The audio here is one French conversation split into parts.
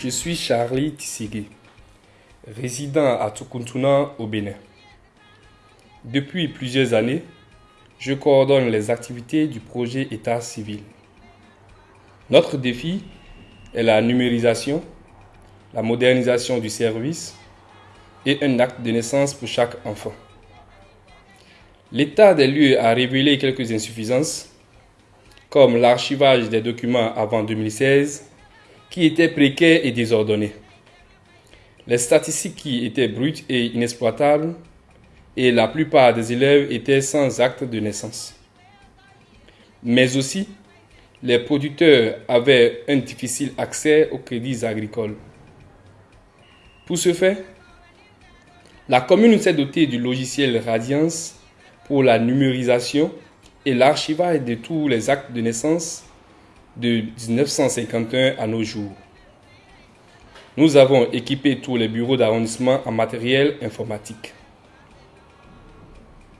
Je suis Charlie Tissigé, résident à Tukuntuna au Bénin. Depuis plusieurs années, je coordonne les activités du projet État civil. Notre défi est la numérisation, la modernisation du service et un acte de naissance pour chaque enfant. L'état des lieux a révélé quelques insuffisances, comme l'archivage des documents avant 2016, qui étaient précaires et désordonnés. Les statistiques étaient brutes et inexploitables, et la plupart des élèves étaient sans acte de naissance. Mais aussi, les producteurs avaient un difficile accès aux crédits agricoles. Pour ce faire, la commune s'est dotée du logiciel Radiance pour la numérisation et l'archivage de tous les actes de naissance de 1951 à nos jours. Nous avons équipé tous les bureaux d'arrondissement en matériel informatique.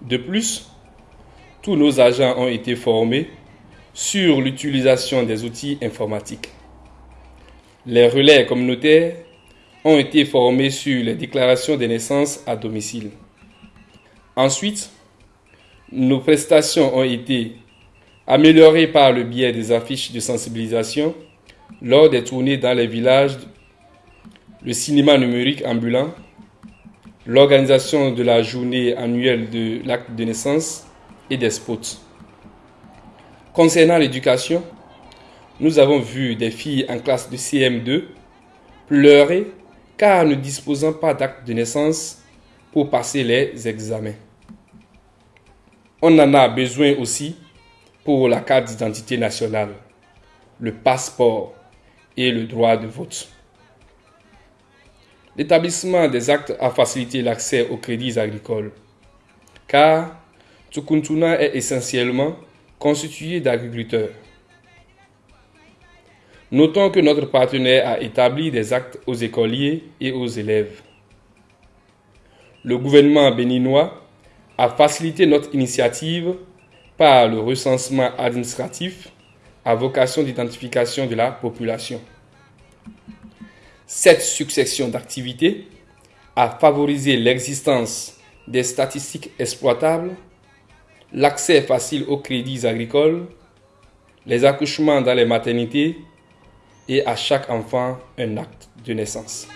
De plus, tous nos agents ont été formés sur l'utilisation des outils informatiques. Les relais communautaires ont été formés sur les déclarations des naissances à domicile. Ensuite, nos prestations ont été améliorées par le biais des affiches de sensibilisation lors des tournées dans les villages, le cinéma numérique ambulant, l'organisation de la journée annuelle de l'acte de naissance et des spots. Concernant l'éducation, nous avons vu des filles en classe de CM2 pleurer car ne disposant pas d'acte de naissance pour passer les examens. On en a besoin aussi pour la carte d'identité nationale, le passeport et le droit de vote. L'établissement des actes a facilité l'accès aux crédits agricoles, car Tukuntuna est essentiellement constitué d'agriculteurs. Notons que notre partenaire a établi des actes aux écoliers et aux élèves. Le gouvernement béninois a facilité notre initiative par le recensement administratif à vocation d'identification de la population. Cette succession d'activités a favorisé l'existence des statistiques exploitables, l'accès facile aux crédits agricoles, les accouchements dans les maternités et à chaque enfant un acte de naissance.